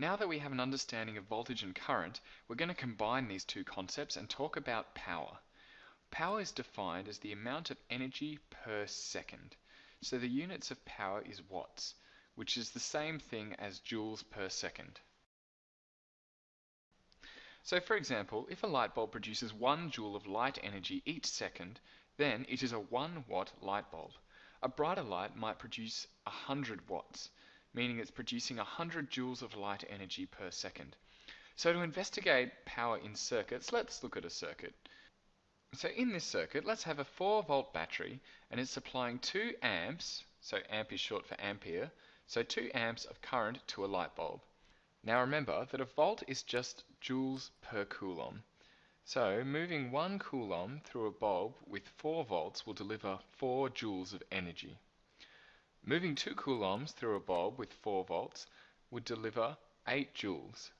Now that we have an understanding of voltage and current, we're going to combine these two concepts and talk about power. Power is defined as the amount of energy per second. So the units of power is watts, which is the same thing as joules per second. So for example, if a light bulb produces 1 joule of light energy each second, then it is a 1 watt light bulb. A brighter light might produce 100 watts, meaning it's producing 100 joules of light energy per second. So to investigate power in circuits, let's look at a circuit. So in this circuit, let's have a 4 volt battery and it's supplying 2 amps, so amp is short for ampere, so 2 amps of current to a light bulb. Now remember that a volt is just joules per coulomb. So moving 1 coulomb through a bulb with 4 volts will deliver 4 joules of energy. Moving 2 coulombs through a bulb with 4 volts would deliver 8 joules.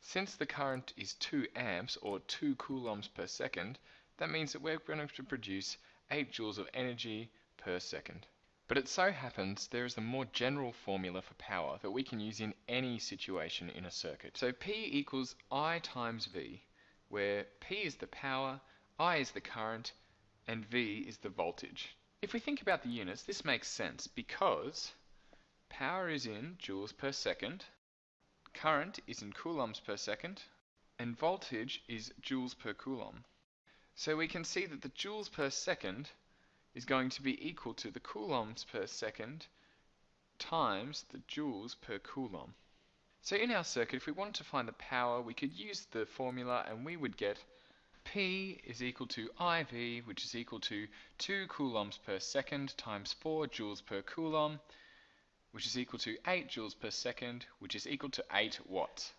Since the current is 2 amps or 2 coulombs per second, that means that we're going to produce 8 joules of energy per second. But it so happens there is a more general formula for power that we can use in any situation in a circuit. So P equals I times V, where P is the power, I is the current, and V is the voltage. If we think about the units, this makes sense because power is in joules per second, current is in coulombs per second, and voltage is joules per coulomb. So we can see that the joules per second is going to be equal to the coulombs per second times the joules per coulomb. So in our circuit, if we wanted to find the power, we could use the formula and we would get P is equal to IV, which is equal to 2 coulombs per second times 4 joules per coulomb, which is equal to 8 joules per second, which is equal to 8 watts.